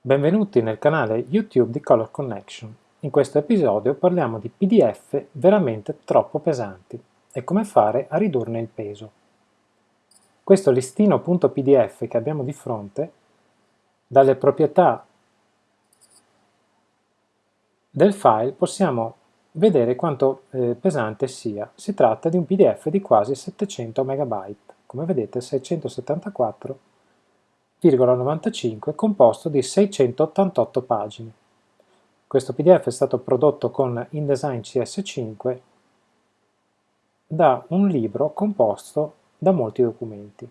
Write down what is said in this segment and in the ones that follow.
Benvenuti nel canale YouTube di Color Connection. In questo episodio parliamo di PDF veramente troppo pesanti e come fare a ridurne il peso. Questo listino.pdf che abbiamo di fronte, dalle proprietà del file possiamo vedere quanto eh, pesante sia. Si tratta di un PDF di quasi 700 MB, come vedete 674 0,95 composto di 688 pagine. Questo PDF è stato prodotto con InDesign CS5 da un libro composto da molti documenti.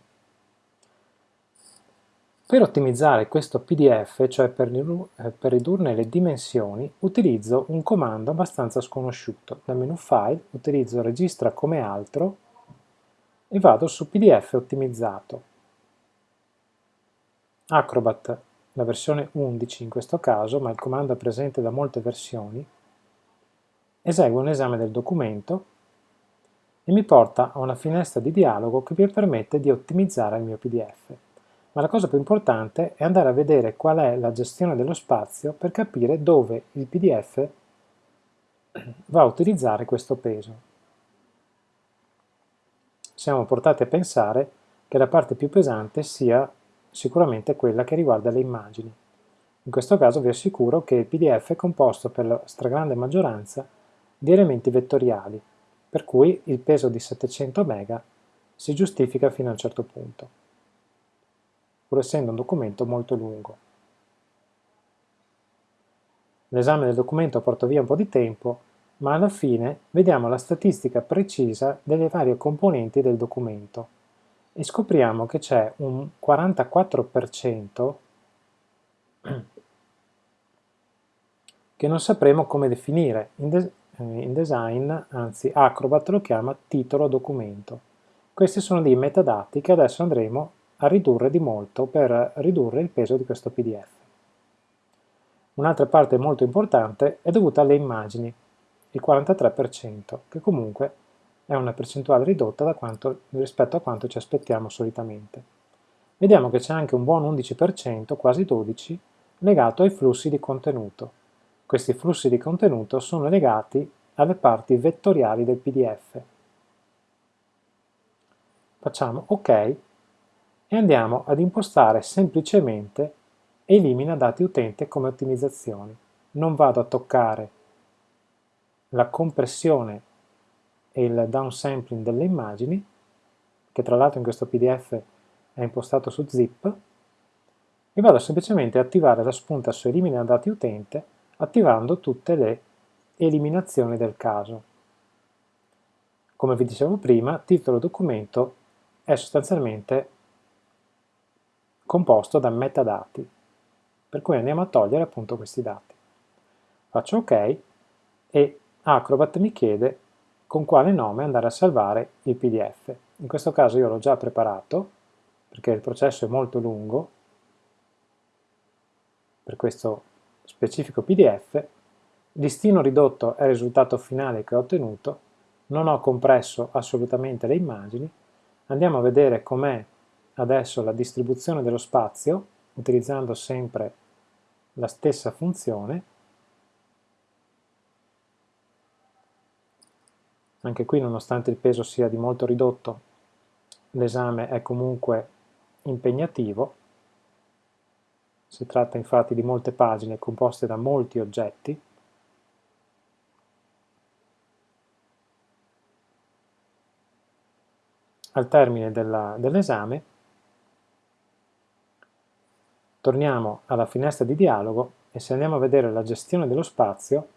Per ottimizzare questo PDF, cioè per, eh, per, ridurne le dimensioni, utilizzo un comando abbastanza sconosciuto. Dal menu File utilizzo Registra come altro e vado su PDF ottimizzato. Acrobat, la versione 11 in questo caso, ma il comando è presente da molte versioni, esegue un esame del documento e mi porta a una finestra di dialogo che mi permette di ottimizzare il mio PDF. Ma la cosa più importante è andare a vedere qual è la gestione dello spazio per capire dove il PDF va a utilizzare questo peso. Siamo portati a pensare che la parte più pesante sia sicuramente quella che riguarda le immagini. In questo caso vi assicuro che il PDF è composto per la stragrande maggioranza di elementi vettoriali, per cui il peso di 700 MB si giustifica fino a un certo punto, pur essendo un documento molto lungo. L'esame del documento porta via un po' di tempo, ma alla fine vediamo la statistica precisa delle varie componenti del documento e scopriamo che c'è un 44% che non sapremo come definire. In, de eh, in, design, anzi Acrobat lo chiama titolo documento. Questi sono dei metadati che adesso andremo a ridurre di molto per ridurre il peso di questo PDF. Un'altra parte molto importante è dovuta alle immagini, il 43%, che comunque è una percentuale ridotta quanto, rispetto a quanto ci aspettiamo solitamente. Vediamo che c'è anche un buon 11%, quasi 12%, legato ai flussi di contenuto. Questi flussi di contenuto sono legati alle parti vettoriali del PDF. Facciamo OK e andiamo ad impostare semplicemente elimina dati utente come ottimizzazioni. Non vado a toccare la compressione e il downsampling delle immagini, che tra l'altro in questo PDF è impostato su zip, e vado semplicemente a attivare la spunta su elimina dati utente attivando tutte le eliminazioni del caso. Come vi dicevo prima, titolo documento è sostanzialmente composto da metadati, per cui andiamo a togliere appunto questi dati. Faccio ok e Acrobat mi chiede con quale nome andare a salvare il PDF. In questo caso io l'ho già preparato, perché il processo è molto lungo, per questo specifico PDF, listino ridotto è il risultato finale che ho ottenuto, non ho compresso assolutamente le immagini, andiamo a vedere com'è adesso la distribuzione dello spazio, utilizzando sempre la stessa funzione, Anche qui, nonostante il peso sia di molto ridotto, l'esame è comunque impegnativo. Si tratta infatti di molte pagine composte da molti oggetti. Al termine dell'esame torniamo alla finestra di dialogo e se andiamo a vedere la gestione dello spazio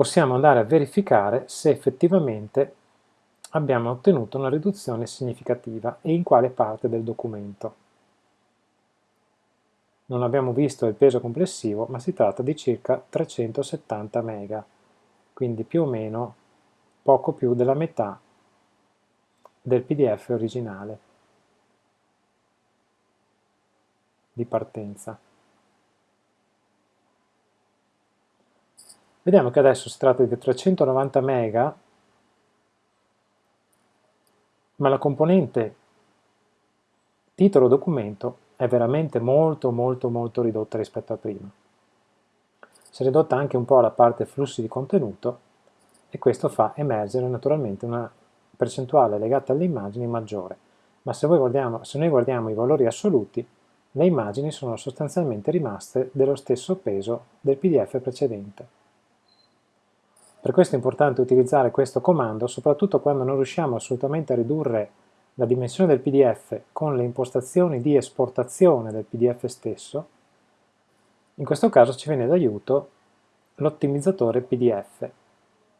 possiamo andare a verificare se effettivamente abbiamo ottenuto una riduzione significativa e in quale parte del documento. Non abbiamo visto il peso complessivo, ma si tratta di circa 370 MB, quindi più o meno poco più della metà del PDF originale di partenza. Vediamo che adesso si tratta di 390 MB, ma la componente titolo documento è veramente molto molto molto ridotta rispetto a prima. Si è ridotta anche un po' la parte flussi di contenuto e questo fa emergere naturalmente una percentuale legata alle immagini maggiore, ma se, guardiamo, se noi guardiamo i valori assoluti, le immagini sono sostanzialmente rimaste dello stesso peso del PDF precedente. Per questo è importante utilizzare questo comando, soprattutto quando non riusciamo assolutamente a ridurre la dimensione del PDF con le impostazioni di esportazione del PDF stesso, in questo caso ci viene d'aiuto l'ottimizzatore PDF,